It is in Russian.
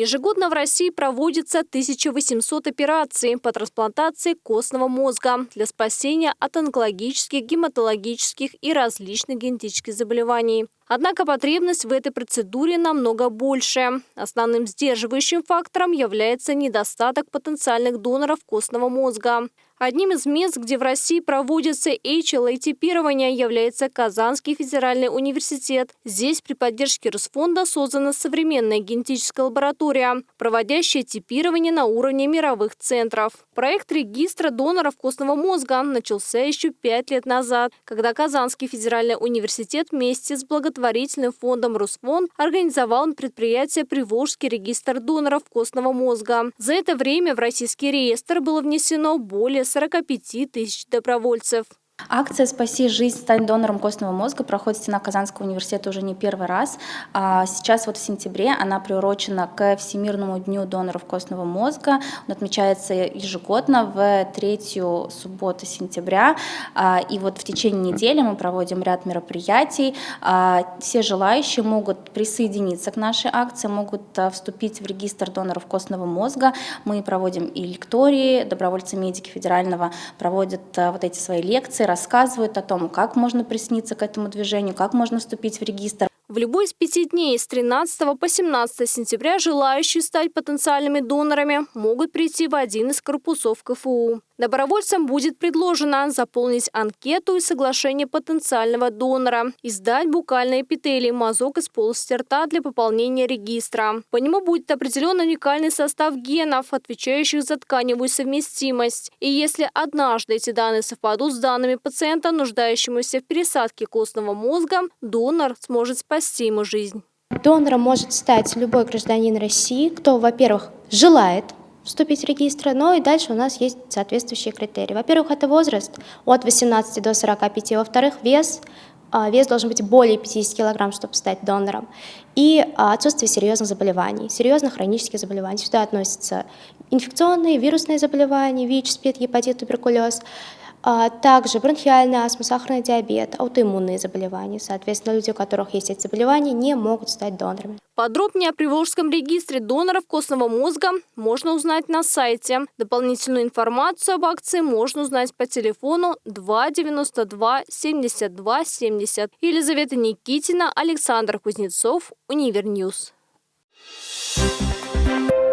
Ежегодно в России проводится 1800 операций по трансплантации костного мозга для спасения от онкологических, гематологических и различных генетических заболеваний. Однако потребность в этой процедуре намного больше. Основным сдерживающим фактором является недостаток потенциальных доноров костного мозга. Одним из мест, где в России проводится HLA-типирование, является Казанский федеральный университет. Здесь при поддержке Росфонда создана современная генетическая лаборатория, проводящая типирование на уровне мировых центров. Проект регистра доноров костного мозга начался еще пять лет назад, когда Казанский федеральный университет вместе с благотворительным фондом Росфонд организовал предприятие «Приволжский регистр доноров костного мозга». За это время в российский реестр было внесено более 45 тысяч добровольцев. Акция «Спаси жизнь, стань донором костного мозга» проходит в стенах Казанского университета уже не первый раз. А сейчас вот в сентябре она приурочена к Всемирному дню доноров костного мозга. Он отмечается ежегодно в третью субботу сентября. А, и вот в течение недели мы проводим ряд мероприятий. А, все желающие могут присоединиться к нашей акции, могут вступить в регистр доноров костного мозга. Мы проводим и лектории, добровольцы-медики федерального проводят вот эти свои лекции, рассказывают о том, как можно присниться к этому движению, как можно вступить в регистр. В любой из пяти дней с 13 по 17 сентября желающие стать потенциальными донорами могут прийти в один из корпусов КФУ. Добровольцам будет предложено заполнить анкету и соглашение потенциального донора и сдать букальные эпителий мазок из полости рта для пополнения регистра. По нему будет определен уникальный состав генов, отвечающих за тканевую совместимость. И если однажды эти данные совпадут с данными пациента, нуждающемуся в пересадке костного мозга, донор сможет спасти ему жизнь. Донором может стать любой гражданин России, кто, во-первых, желает вступить в регистр, но и дальше у нас есть соответствующие критерии. Во-первых, это возраст от 18 до 45, во-вторых, вес, а, вес должен быть более 50 килограмм, чтобы стать донором, и а, отсутствие серьезных заболеваний, серьезных хронических заболеваний. Сюда относятся инфекционные, вирусные заболевания, ВИЧ, СПИД, гепатит, туберкулез, также бронхиальная астма, сахарный диабет, аутоиммунные заболевания. Соответственно, люди, у которых есть эти заболевания, не могут стать донорами. Подробнее о Приволжском регистре доноров костного мозга можно узнать на сайте. Дополнительную информацию об акции можно узнать по телефону 292 72 70. Елизавета Никитина, Александр Кузнецов, UniverNews. Thank you.